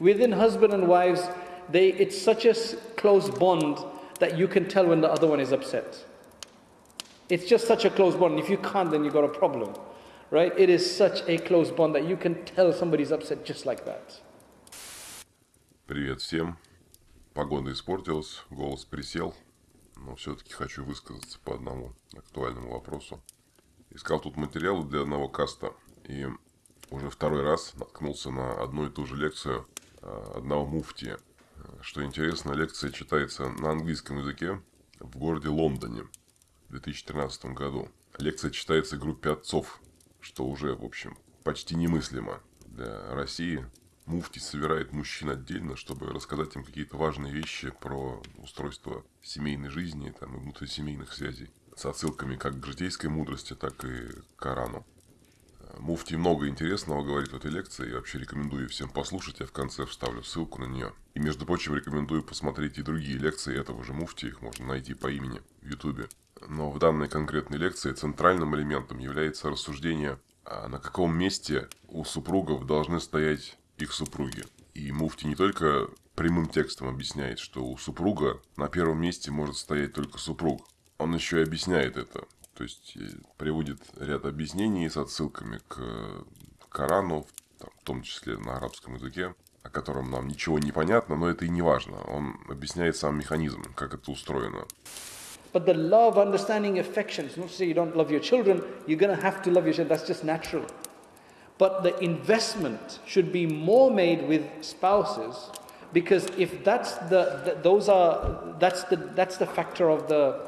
Within husband and wives, they, it's such a s- close bond that you can tell when the other one is upset. It's just such a close bond. If you can't, then you've got a problem. Right? It is such a close bond that you can tell somebody's upset just like that. Привет всем. Погода испортилась, голос присел, но все-таки хочу высказаться по одному актуальному вопросу. Искал тут материалы для одного каста и уже второй раз наткнулся на одну и ту же лекцию э, одного муфтия. Что интересно, лекция читается на английском языке в городе Лондоне в 2013 году. Лекция читается группе отцов, что уже, в общем, почти немыслимо для России. Муфти собирает мужчин отдельно, чтобы рассказать им какие-то важные вещи про устройство семейной жизни там, и внутрисемейных связей. С отсылками как к житейской мудрости, так и к Корану. Муфти много интересного говорит в этой лекции. Я вообще рекомендую всем послушать. Я в конце вставлю ссылку на нее. И, между прочим, рекомендую посмотреть и другие лекции этого же Муфти. Их можно найти по имени в Ютубе. Но в данной конкретной лекции центральным элементом является рассуждение, а на каком месте у супругов должны стоять их супруги. И Муфти не только прямым текстом объясняет, что у супруга на первом месте может стоять только супруг. Он еще и объясняет это. То есть э, приводит ряд объяснений с отсылками к Корану, в том числе на арабском языке, о котором нам ничего не понятно, но это и не важно. Он объясняет сам механизм, как это устроено. But the love, understanding, affection, it's not to say you don't love your children, you're going to have to love your children, that's just natural. But the investment should be more made with spouses because if that's the, the those are that's the that's the factor of the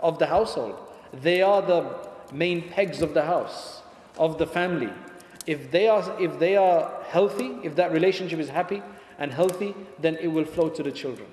of the household. They are the main pegs of the house, of the family. If they are if they are healthy, if that relationship is happy and healthy, then it will flow to the children.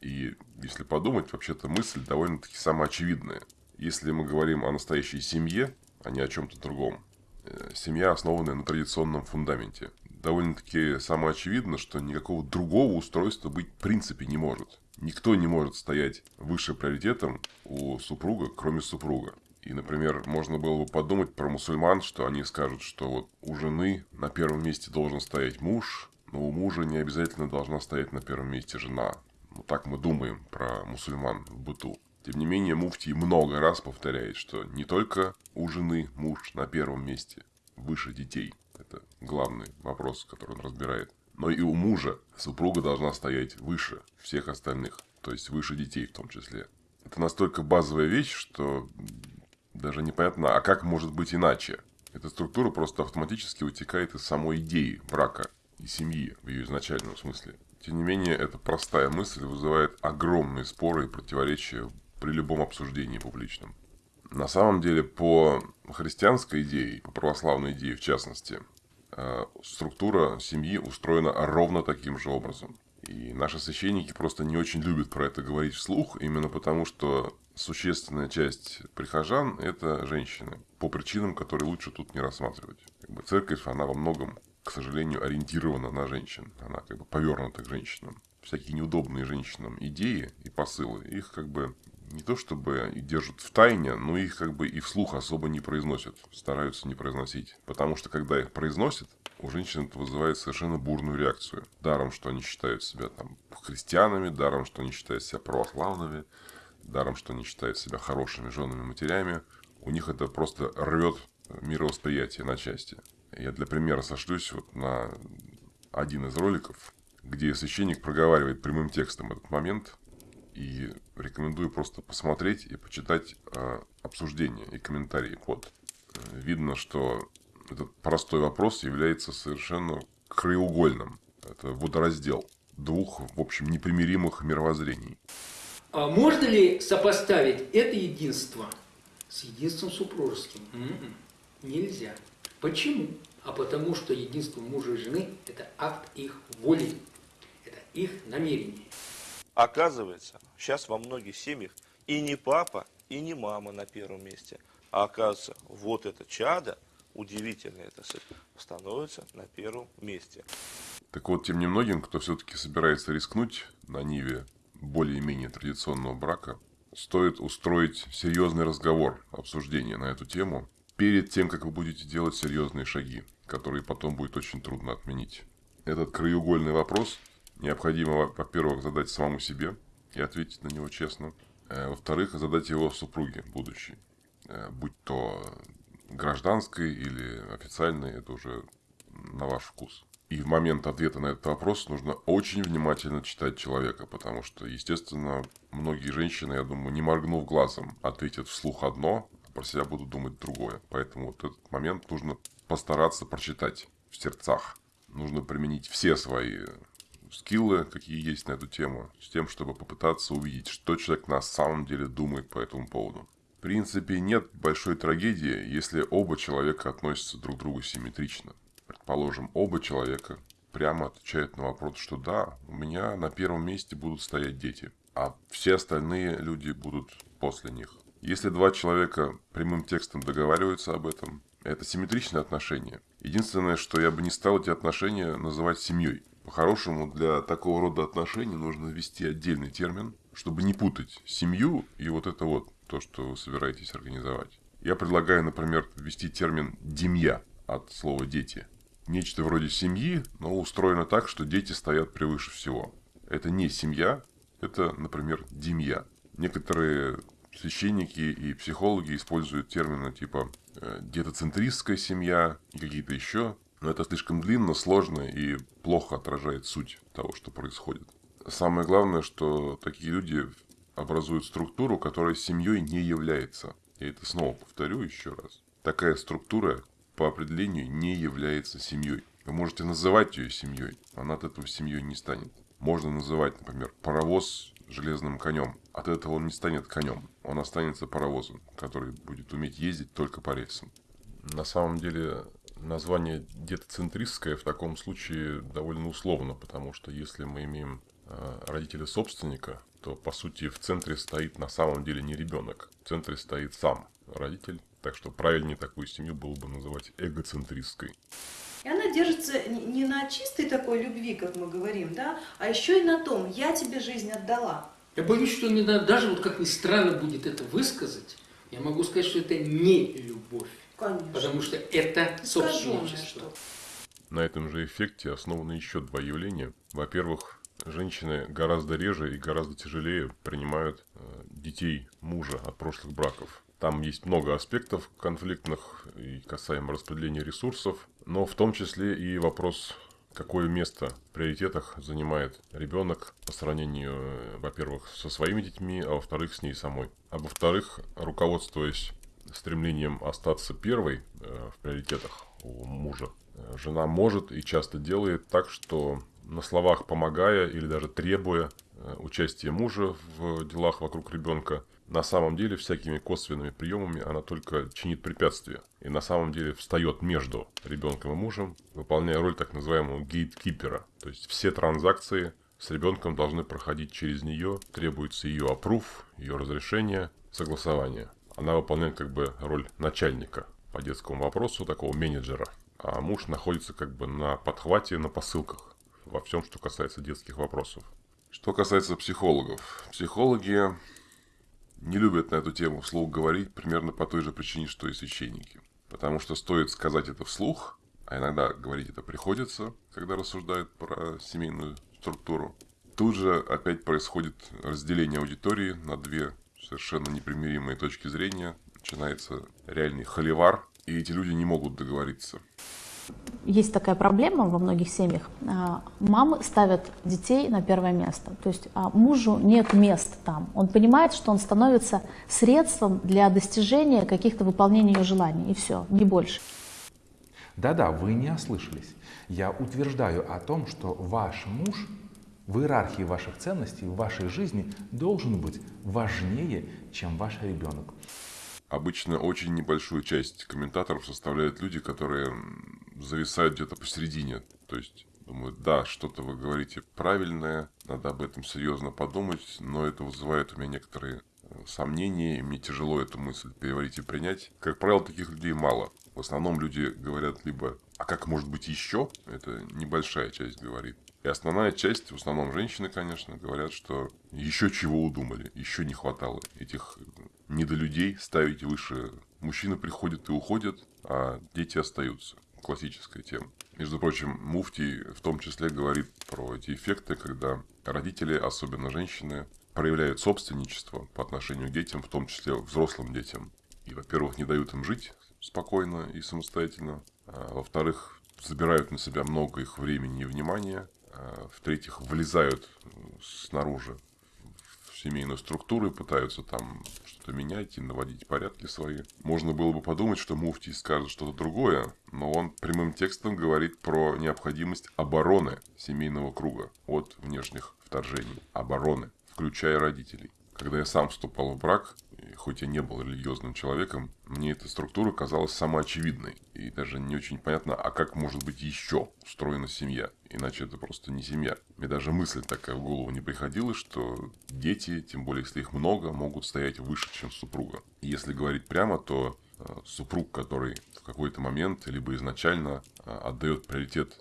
И если подумать, вообще-то мысль довольно-таки самоочевидная. Если мы говорим о настоящей семье, а не о чем-то другом, э, семья, основанная на традиционном фундаменте, довольно-таки самоочевидно, что никакого другого устройства быть в принципе не может. Никто не может стоять выше приоритетом у супруга, кроме супруга. И, например, можно было бы подумать про мусульман, что они скажут, что вот у жены на первом месте должен стоять муж, но у мужа не обязательно должна стоять на первом месте жена. Ну, так мы думаем про мусульман в быту. Тем не менее, Муфтий много раз повторяет, что не только у жены муж на первом месте, выше детей. Это главный вопрос, который он разбирает. Но и у мужа супруга должна стоять выше всех остальных, то есть выше детей в том числе. Это настолько базовая вещь, что даже непонятно, а как может быть иначе? Эта структура просто автоматически вытекает из самой идеи брака и семьи в ее изначальном смысле. Тем не менее, эта простая мысль вызывает огромные споры и противоречия при любом обсуждении публичном. На самом деле, по христианской идее, по православной идее в частности, структура семьи устроена ровно таким же образом. И наши священники просто не очень любят про это говорить вслух, именно потому что существенная часть прихожан – это женщины, по причинам, которые лучше тут не рассматривать. Как бы церковь, она во многом, к сожалению, ориентирована на женщин. Она как бы повернута к женщинам. Всякие неудобные женщинам идеи и посылы, их как бы не то чтобы держат в тайне, но их как бы и вслух особо не произносят, стараются не произносить. Потому что когда их произносят, у женщин это вызывает совершенно бурную реакцию. Даром, что они считают себя там христианами, даром, что они считают себя православными, даром, что они считают себя хорошими женами, матерями. У них это просто рвет мировосприятие на части. Я для примера сошлюсь вот на один из роликов, где священник проговаривает прямым текстом этот момент, и рекомендую просто посмотреть и почитать э, обсуждения и комментарии под. Э, Видно, что этот простой вопрос является совершенно краеугольным. Это водораздел двух, в общем, непримиримых мировоззрений. А можно ли сопоставить это единство с единством супружеским? М-м, Нельзя. Почему? А потому что единство мужа и жены – это акт их воли, это их намерение. Оказывается, сейчас во многих семьях и не папа, и не мама на первом месте, а оказывается, вот это чадо, удивительное это становится на первом месте. Так вот, тем немногим, кто все-таки собирается рискнуть на ниве более-менее традиционного брака, стоит устроить серьезный разговор, обсуждение на эту тему, перед тем, как вы будете делать серьезные шаги, которые потом будет очень трудно отменить. Этот краеугольный вопрос необходимо, во-первых, задать самому себе и ответить на него честно. Э, во-вторых, задать его супруге будущей. Э, будь то гражданской или официальной, это уже на ваш вкус. И в момент ответа на этот вопрос нужно очень внимательно читать человека, потому что, естественно, многие женщины, я думаю, не моргнув глазом, ответят вслух одно, а про себя будут думать другое. Поэтому вот этот момент нужно постараться прочитать в сердцах. Нужно применить все свои скиллы, какие есть на эту тему, с тем, чтобы попытаться увидеть, что человек на самом деле думает по этому поводу. В принципе, нет большой трагедии, если оба человека относятся друг к другу симметрично. Предположим, оба человека прямо отвечают на вопрос, что да, у меня на первом месте будут стоять дети, а все остальные люди будут после них. Если два человека прямым текстом договариваются об этом, это симметричные отношения. Единственное, что я бы не стал эти отношения называть семьей. По-хорошему, для такого рода отношений нужно ввести отдельный термин, чтобы не путать семью и вот это вот, то, что вы собираетесь организовать. Я предлагаю, например, ввести термин «демья» от слова «дети». Нечто вроде семьи, но устроено так, что дети стоят превыше всего. Это не семья, это, например, демья. Некоторые священники и психологи используют термины типа э, детоцентристская семья и какие-то еще, но это слишком длинно, сложно и плохо отражает суть того, что происходит. Самое главное, что такие люди образуют структуру, которая семьей не является. Я это снова повторю еще раз. Такая структура по определению не является семьей. Вы можете называть ее семьей, она от этого семьей не станет. Можно называть, например, паровоз железным конем. От этого он не станет конем, он останется паровозом, который будет уметь ездить только по рельсам. На самом деле название детоцентристское в таком случае довольно условно, потому что если мы имеем э, родителя собственника, то по сути в центре стоит на самом деле не ребенок, в центре стоит сам родитель, так что правильнее такую семью было бы называть эгоцентристской. И она держится не на чистой такой любви, как мы говорим, да, а еще и на том, я тебе жизнь отдала. Я боюсь, что не даже вот как ни странно будет это высказать, я могу сказать, что это не любовь. Конечно. Потому что это собственничество. На этом же эффекте основаны еще два явления. Во-первых, женщины гораздо реже и гораздо тяжелее принимают э, детей мужа от прошлых браков. Там есть много аспектов конфликтных и касаемо распределения ресурсов, но в том числе и вопрос, какое место в приоритетах занимает ребенок по сравнению, э, во-первых, со своими детьми, а во-вторых, с ней самой. А во-вторых, руководствуясь стремлением остаться первой э, в приоритетах у мужа, э, жена может и часто делает так, что на словах помогая или даже требуя участия мужа в делах вокруг ребенка, на самом деле всякими косвенными приемами она только чинит препятствия. И на самом деле встает между ребенком и мужем, выполняя роль так называемого гейткипера. То есть все транзакции с ребенком должны проходить через нее, требуется ее опруф, ее разрешение, согласование. Она выполняет как бы роль начальника по детскому вопросу, такого менеджера. А муж находится как бы на подхвате, на посылках во всем, что касается детских вопросов. Что касается психологов. Психологи не любят на эту тему вслух говорить примерно по той же причине, что и священники. Потому что стоит сказать это вслух, а иногда говорить это приходится, когда рассуждают про семейную структуру, тут же опять происходит разделение аудитории на две совершенно непримиримые точки зрения. Начинается реальный холивар, и эти люди не могут договориться есть такая проблема во многих семьях. А, мамы ставят детей на первое место. То есть а, мужу нет места там. Он понимает, что он становится средством для достижения каких-то выполнения ее желаний. И все, не больше. Да-да, вы не ослышались. Я утверждаю о том, что ваш муж в иерархии ваших ценностей в вашей жизни должен быть важнее, чем ваш ребенок. Обычно очень небольшую часть комментаторов составляют люди, которые зависают где-то посередине. То есть думают, да, что-то вы говорите правильное, надо об этом серьезно подумать, но это вызывает у меня некоторые э, сомнения, и мне тяжело эту мысль переварить и принять. Как правило, таких людей мало. В основном люди говорят либо «а как может быть еще?» Это небольшая часть говорит. И основная часть, в основном женщины, конечно, говорят, что еще чего удумали, еще не хватало этих недолюдей ставить выше. Мужчины приходят и уходят, а дети остаются. классическая тема. Между прочим, Муфтий в том числе говорит про эти эффекты, когда родители, особенно женщины, проявляют собственничество по отношению к детям, в том числе взрослым детям. И, во-первых, не дают им жить спокойно и самостоятельно. А, во-вторых, забирают на себя много их времени и внимания. А, в-третьих, влезают снаружи в семейную структуру и пытаются там что-то менять и наводить порядки свои. Можно было бы подумать, что Муфтий скажет что-то другое, но он прямым текстом говорит про необходимость обороны семейного круга от внешних вторжений. Обороны, включая родителей. Когда я сам вступал в брак, хоть я не был религиозным человеком, мне эта структура казалась самоочевидной. И даже не очень понятно, а как может быть еще устроена семья. Иначе это просто не семья. Мне даже мысль такая в голову не приходила, что дети, тем более если их много, могут стоять выше, чем супруга. И если говорить прямо, то э, супруг, который в какой-то момент, либо изначально э, отдает приоритет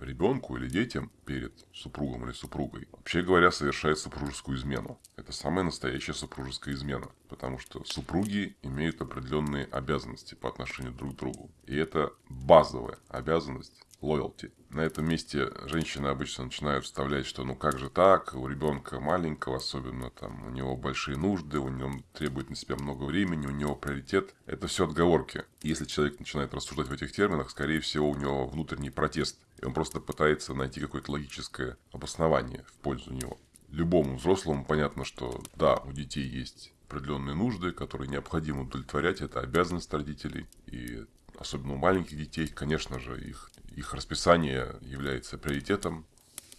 ребенку или детям перед супругом или супругой, вообще говоря, совершает супружескую измену. Это самая настоящая супружеская измена, потому что супруги имеют определенные обязанности по отношению друг к другу. И это базовая обязанность loyalty. На этом месте женщины обычно начинают вставлять, что ну как же так, у ребенка маленького, особенно там у него большие нужды, у него требует на себя много времени, у него приоритет. Это все отговорки. Если человек начинает рассуждать в этих терминах, скорее всего у него внутренний протест. И он просто пытается найти какое-то логическое обоснование в пользу него. Любому взрослому понятно, что да, у детей есть определенные нужды, которые необходимо удовлетворять, это обязанность родителей. И особенно у маленьких детей, конечно же, их их расписание является приоритетом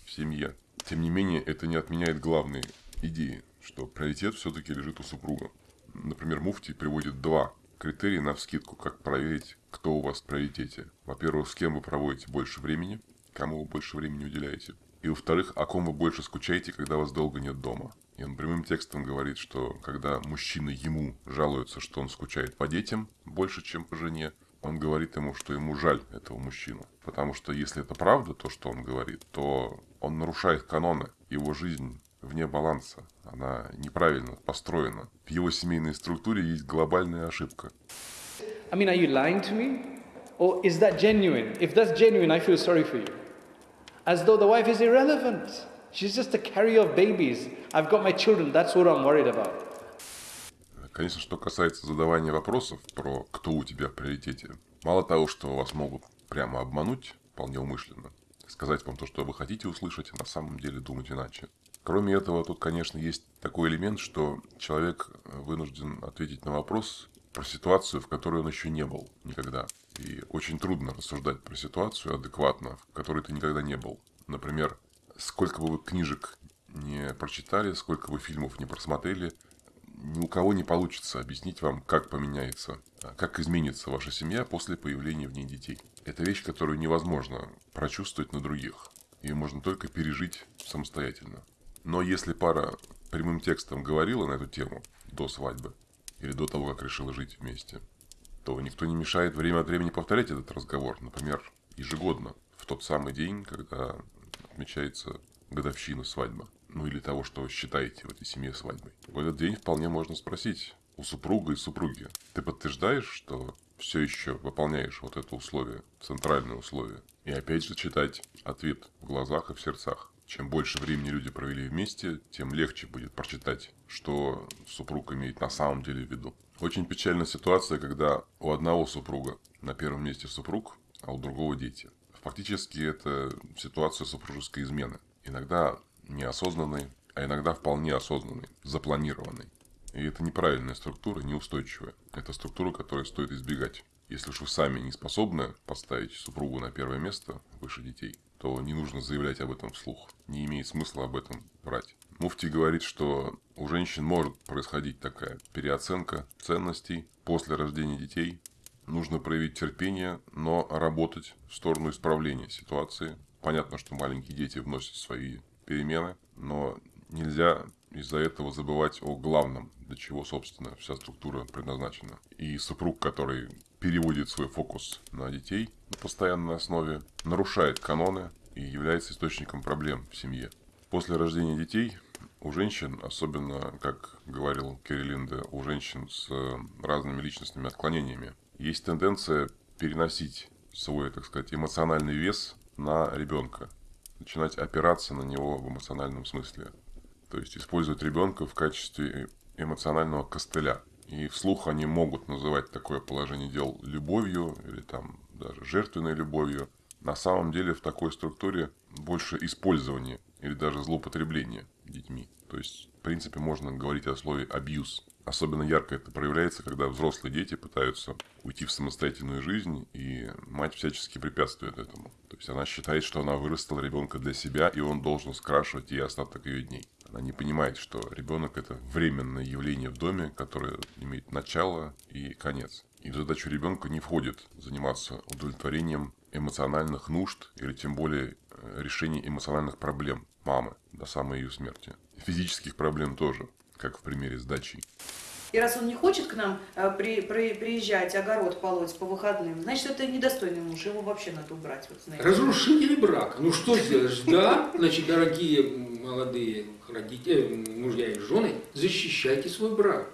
в семье. Тем не менее, это не отменяет главной идеи, что приоритет все-таки лежит у супруга. Например, Муфти приводит два критерия на вскидку, как проверить, кто у вас в приоритете. Во-первых, с кем вы проводите больше времени, кому вы больше времени уделяете. И во-вторых, о ком вы больше скучаете, когда вас долго нет дома. И он прямым текстом говорит, что когда мужчина ему жалуется, что он скучает по детям больше, чем по жене, он говорит ему, что ему жаль этого мужчину. Потому что если это правда, то, что он говорит, то он нарушает каноны. Его жизнь вне баланса. Она неправильно построена. В его семейной структуре есть глобальная ошибка. I mean, are you lying to me? Or is that genuine? If that's genuine, I feel sorry for you. As though the wife is irrelevant. She's just a carrier of babies. I've got my children, that's what I'm worried about. Конечно, что касается задавания вопросов про кто у тебя в приоритете, мало того, что вас могут прямо обмануть, вполне умышленно, сказать вам то, что вы хотите услышать, а на самом деле думать иначе. Кроме этого, тут, конечно, есть такой элемент, что человек вынужден ответить на вопрос про ситуацию, в которой он еще не был никогда. И очень трудно рассуждать про ситуацию адекватно, в которой ты никогда не был. Например, сколько бы вы книжек не прочитали, сколько бы фильмов не просмотрели – ни у кого не получится объяснить вам, как поменяется, как изменится ваша семья после появления в ней детей. Это вещь, которую невозможно прочувствовать на других. Ее можно только пережить самостоятельно. Но если пара прямым текстом говорила на эту тему до свадьбы или до того, как решила жить вместе, то никто не мешает время от времени повторять этот разговор. Например, ежегодно, в тот самый день, когда отмечается годовщина свадьбы ну или того, что считаете в этой семье свадьбой. В этот день вполне можно спросить у супруга и супруги, ты подтверждаешь, что все еще выполняешь вот это условие, центральное условие? И опять же читать ответ в глазах и в сердцах. Чем больше времени люди провели вместе, тем легче будет прочитать, что супруг имеет на самом деле в виду. Очень печальная ситуация, когда у одного супруга на первом месте супруг, а у другого дети. Фактически это ситуация супружеской измены. Иногда неосознанный, а иногда вполне осознанный, запланированный. И это неправильная структура, неустойчивая. Это структура, которую стоит избегать. Если уж вы сами не способны поставить супругу на первое место выше детей, то не нужно заявлять об этом вслух. Не имеет смысла об этом брать. Муфти говорит, что у женщин может происходить такая переоценка ценностей после рождения детей. Нужно проявить терпение, но работать в сторону исправления ситуации. Понятно, что маленькие дети вносят свои перемены, но нельзя из-за этого забывать о главном, для чего, собственно, вся структура предназначена. И супруг, который переводит свой фокус на детей на постоянной основе, нарушает каноны и является источником проблем в семье. После рождения детей у женщин, особенно, как говорил Кириллинда, у женщин с разными личностными отклонениями, есть тенденция переносить свой, так сказать, эмоциональный вес на ребенка. Начинать опираться на него в эмоциональном смысле. То есть использовать ребенка в качестве эмоционального костыля. И вслух они могут называть такое положение дел любовью или там даже жертвенной любовью. На самом деле в такой структуре больше использования или даже злоупотребления детьми. То есть, в принципе, можно говорить о слове абьюз. Особенно ярко это проявляется, когда взрослые дети пытаются уйти в самостоятельную жизнь, и мать всячески препятствует этому. То есть она считает, что она вырастила ребенка для себя, и он должен скрашивать ей остаток ее дней. Она не понимает, что ребенок это временное явление в доме, которое имеет начало и конец. И в задачу ребенка не входит заниматься удовлетворением эмоциональных нужд или тем более э, решение эмоциональных проблем мамы до самой ее смерти. Физических проблем тоже, как в примере с дачей. И раз он не хочет к нам э, при, при, приезжать, огород полоть по выходным, значит, это недостойный муж, его вообще надо убрать. Вот, знаете. Разрушители брака. Ну что сделаешь? Да, значит, дорогие молодые родители, мужья и жены, защищайте свой брак.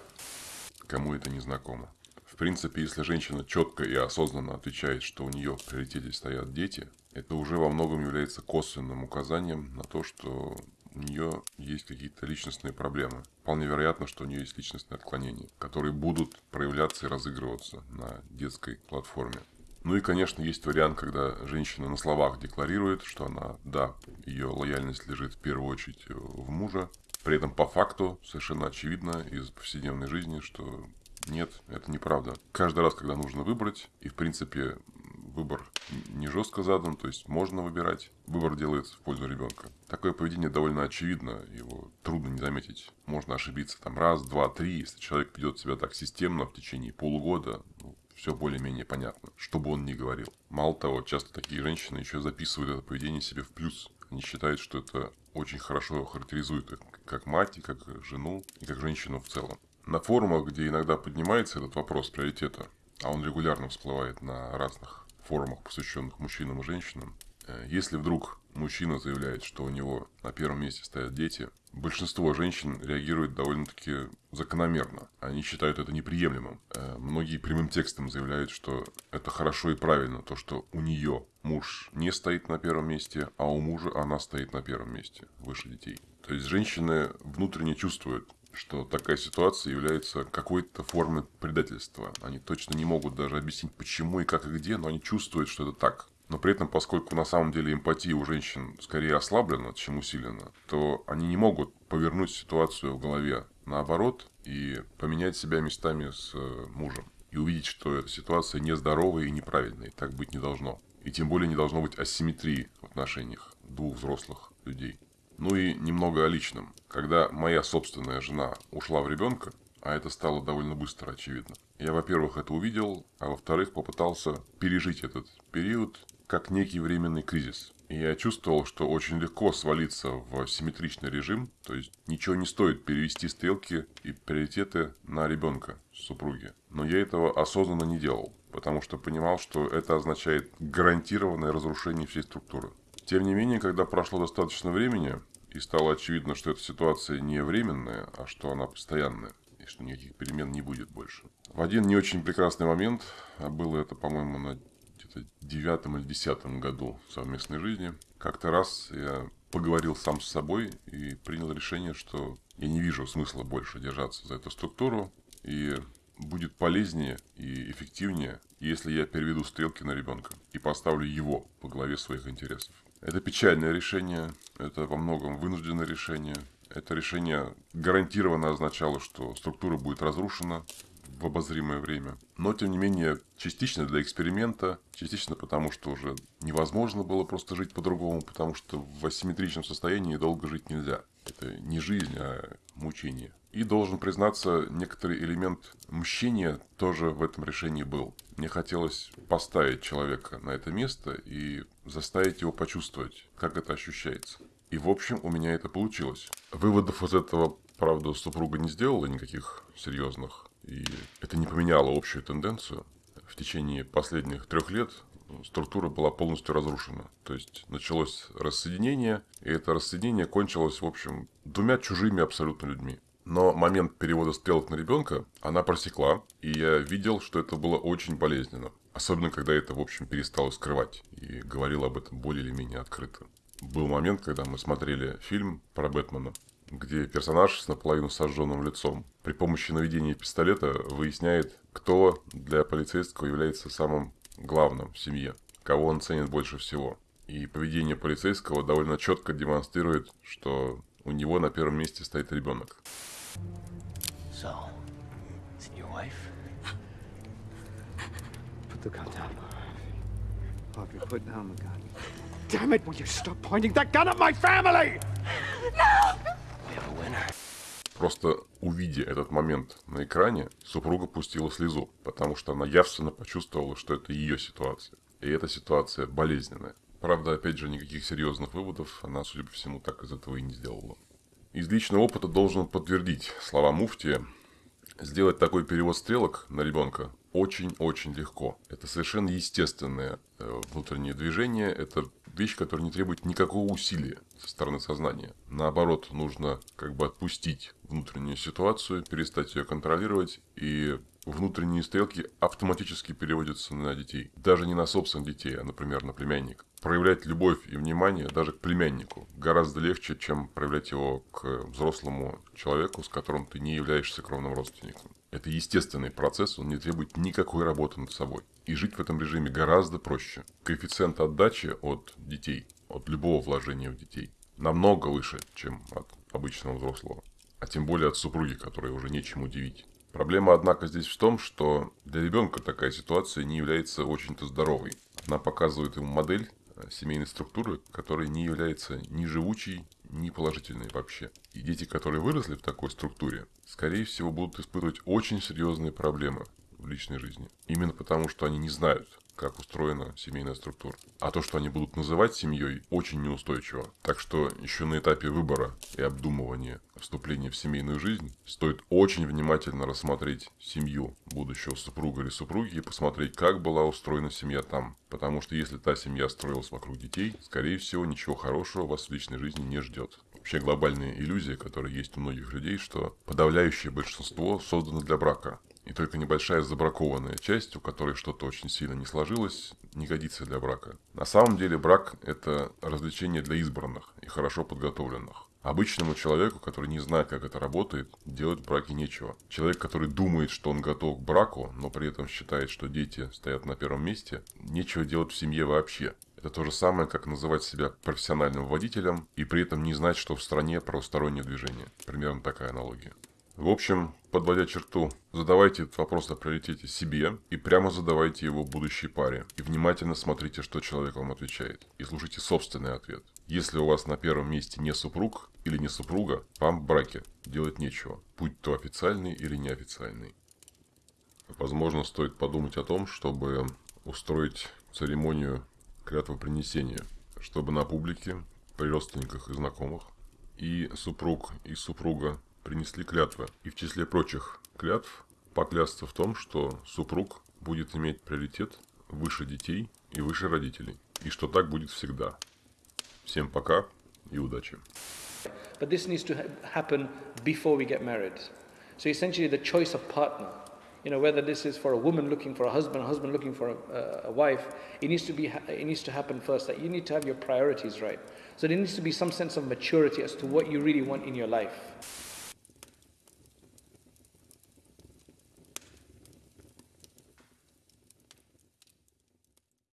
Кому это не знакомо. В принципе, если женщина четко и осознанно отвечает, что у нее в приоритете стоят дети, это уже во многом является косвенным указанием на то, что у нее есть какие-то личностные проблемы. Вполне вероятно, что у нее есть личностные отклонения, которые будут проявляться и разыгрываться на детской платформе. Ну и, конечно, есть вариант, когда женщина на словах декларирует, что она, да, ее лояльность лежит в первую очередь в мужа. При этом по факту совершенно очевидно из повседневной жизни, что нет, это неправда. Каждый раз, когда нужно выбрать, и в принципе выбор не жестко задан, то есть можно выбирать, выбор делается в пользу ребенка. Такое поведение довольно очевидно, его трудно не заметить. Можно ошибиться там раз, два, три, если человек ведет себя так системно в течение полугода, ну, все более-менее понятно, что бы он ни говорил. Мало того, часто такие женщины еще записывают это поведение себе в плюс. Они считают, что это очень хорошо характеризует их как мать, и как жену, и как женщину в целом. На форумах, где иногда поднимается этот вопрос приоритета, а он регулярно всплывает на разных форумах, посвященных мужчинам и женщинам, э, если вдруг мужчина заявляет, что у него на первом месте стоят дети, большинство женщин реагирует довольно-таки закономерно. Они считают это неприемлемым. Э, многие прямым текстом заявляют, что это хорошо и правильно, то, что у нее муж не стоит на первом месте, а у мужа она стоит на первом месте, выше детей. То есть женщины внутренне чувствуют, что такая ситуация является какой-то формой предательства. Они точно не могут даже объяснить, почему и как и где, но они чувствуют, что это так. Но при этом, поскольку на самом деле эмпатия у женщин скорее ослаблена, чем усилена, то они не могут повернуть ситуацию в голове наоборот и поменять себя местами с э, мужем. И увидеть, что эта ситуация нездоровая и неправильная, и так быть не должно. И тем более не должно быть асимметрии в отношениях двух взрослых людей. Ну и немного о личном. Когда моя собственная жена ушла в ребенка, а это стало довольно быстро очевидно, я, во-первых, это увидел, а во-вторых, попытался пережить этот период как некий временный кризис. И я чувствовал, что очень легко свалиться в симметричный режим, то есть ничего не стоит перевести стрелки и приоритеты на ребенка, супруги. Но я этого осознанно не делал, потому что понимал, что это означает гарантированное разрушение всей структуры. Тем не менее, когда прошло достаточно времени, и стало очевидно, что эта ситуация не временная, а что она постоянная, и что никаких перемен не будет больше. В один не очень прекрасный момент, а было это, по-моему, на где-то девятом или десятом году совместной жизни, как-то раз я поговорил сам с собой и принял решение, что я не вижу смысла больше держаться за эту структуру, и будет полезнее и эффективнее, если я переведу стрелки на ребенка и поставлю его по главе своих интересов. Это печальное решение, это во многом вынужденное решение. Это решение гарантированно означало, что структура будет разрушена в обозримое время. Но, тем не менее, частично для эксперимента, частично потому, что уже невозможно было просто жить по-другому, потому что в асимметричном состоянии долго жить нельзя. Это не жизнь, а мучение. И должен признаться, некоторый элемент мщения тоже в этом решении был. Мне хотелось поставить человека на это место и заставить его почувствовать, как это ощущается. И в общем у меня это получилось. Выводов из этого, правда, супруга не сделала никаких серьезных. И это не поменяло общую тенденцию. В течение последних трех лет структура была полностью разрушена. То есть началось рассоединение, и это рассоединение кончилось, в общем, двумя чужими абсолютно людьми. Но момент перевода стрелок на ребенка она просекла, и я видел, что это было очень болезненно. Особенно, когда это, в общем, перестало скрывать и говорил об этом более или менее открыто. Был момент, когда мы смотрели фильм про Бэтмена, где персонаж с наполовину сожженным лицом при помощи наведения пистолета выясняет, кто для полицейского является самым главным в семье, кого он ценит больше всего. И поведение полицейского довольно четко демонстрирует, что у него на первом месте стоит ребенок. So, is it your wife? Put the gun down. Harvey, put down the gun. Damn it, will you stop pointing that gun at my family? Winner. Просто увидя этот момент на экране, супруга пустила слезу, потому что она явственно почувствовала, что это ее ситуация. И эта ситуация болезненная. Правда, опять же, никаких серьезных выводов она, судя по всему, так из этого и не сделала. Из личного опыта должен подтвердить слова Муфтия. Сделать такой перевод стрелок на ребенка очень-очень легко. Это совершенно естественное э, внутреннее движение. Это вещь, которая не требует никакого усилия со стороны сознания. Наоборот, нужно как бы отпустить внутреннюю ситуацию, перестать ее контролировать и внутренние стрелки автоматически переводятся на детей. Даже не на собственных детей, а, например, на племянника. Проявлять любовь и внимание даже к племяннику гораздо легче, чем проявлять его к взрослому человеку, с которым ты не являешься кровным родственником. Это естественный процесс, он не требует никакой работы над собой. И жить в этом режиме гораздо проще. Коэффициент отдачи от детей, от любого вложения в детей, намного выше, чем от обычного взрослого. А тем более от супруги, которой уже нечем удивить. Проблема, однако, здесь в том, что для ребенка такая ситуация не является очень-то здоровой. Она показывает ему модель э, семейной структуры, которая не является ни живучей, ни положительной вообще. И дети, которые выросли в такой структуре, скорее всего, будут испытывать очень серьезные проблемы в личной жизни. Именно потому, что они не знают, как устроена семейная структура. А то, что они будут называть семьей, очень неустойчиво. Так что еще на этапе выбора и обдумывания вступления в семейную жизнь стоит очень внимательно рассмотреть семью будущего супруга или супруги и посмотреть, как была устроена семья там. Потому что если та семья строилась вокруг детей, скорее всего, ничего хорошего вас в личной жизни не ждет. Вообще глобальная иллюзия, которая есть у многих людей, что подавляющее большинство создано для брака. И только небольшая забракованная часть, у которой что-то очень сильно не сложилось, не годится для брака. На самом деле брак – это развлечение для избранных и хорошо подготовленных. Обычному человеку, который не знает, как это работает, делать в браке нечего. Человек, который думает, что он готов к браку, но при этом считает, что дети стоят на первом месте, нечего делать в семье вообще. Это то же самое, как называть себя профессиональным водителем и при этом не знать, что в стране правостороннее движение. Примерно такая аналогия. В общем, подводя черту, задавайте этот вопрос о приоритете себе и прямо задавайте его будущей паре. И внимательно смотрите, что человек вам отвечает. И слушайте собственный ответ. Если у вас на первом месте не супруг или не супруга, вам в браке делать нечего, будь то официальный или неофициальный. Возможно, стоит подумать о том, чтобы устроить церемонию клятвопринесения, чтобы на публике, при родственниках и знакомых, и супруг, и супруга принесли клятвы. И в числе прочих клятв поклясться в том, что супруг будет иметь приоритет выше детей и выше родителей. И что так будет всегда. Всем пока и удачи. But this needs to ha- happen before we get married. So essentially, the choice of partner, you know, whether this is for a woman looking for a husband, a husband looking for a, a wife, it needs to be, it needs to happen first. That you need to have your priorities right. So there needs to be some sense of maturity as to what you really want in your life.